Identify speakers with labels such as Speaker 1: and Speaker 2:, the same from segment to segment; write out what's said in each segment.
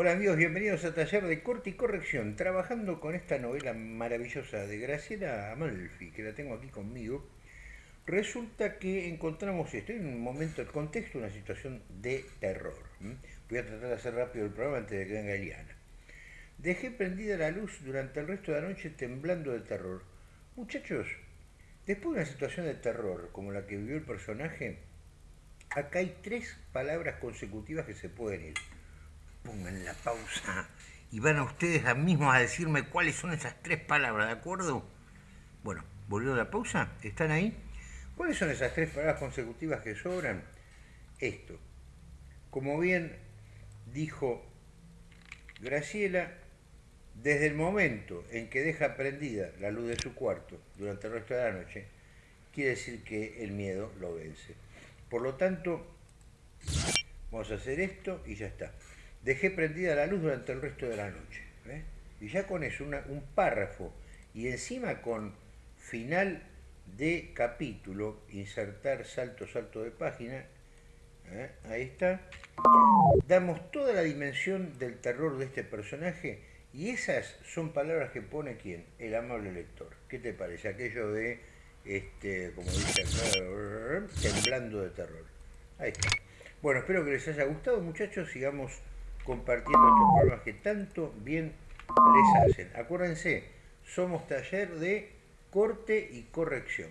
Speaker 1: Hola amigos, bienvenidos a Taller de Corte y Corrección, trabajando con esta novela maravillosa de Graciela Amalfi, que la tengo aquí conmigo. Resulta que encontramos esto en un momento, el contexto, una situación de terror. Voy a tratar de hacer rápido el programa antes de que venga Eliana. Dejé prendida la luz durante el resto de la noche temblando de terror. Muchachos, después de una situación de terror como la que vivió el personaje, acá hay tres palabras consecutivas que se pueden ir pongan la pausa y van a ustedes a mismos a decirme cuáles son esas tres palabras, ¿de acuerdo? Bueno, volvió la pausa, ¿están ahí? ¿Cuáles son esas tres palabras consecutivas que sobran? Esto. Como bien dijo Graciela, desde el momento en que deja prendida la luz de su cuarto durante el resto de la noche, quiere decir que el miedo lo vence. Por lo tanto, vamos a hacer esto y ya está dejé prendida la luz durante el resto de la noche. Y ya con eso, un párrafo y encima con final de capítulo, insertar salto, salto de página, ¿eh? ahí está, damos toda la dimensión del terror de este personaje y esas son palabras que pone quién, el amable lector. ¿Qué te parece? Aquello de, este, como dice temblando de terror. Ahí está. Bueno, espero que les haya gustado, muchachos. Sigamos compartiendo estos programas que tanto bien les hacen. Acuérdense, somos taller de corte y corrección.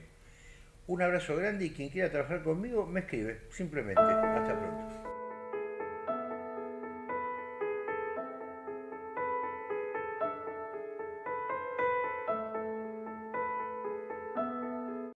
Speaker 1: Un abrazo grande y quien quiera trabajar conmigo me escribe, simplemente. Hasta pronto.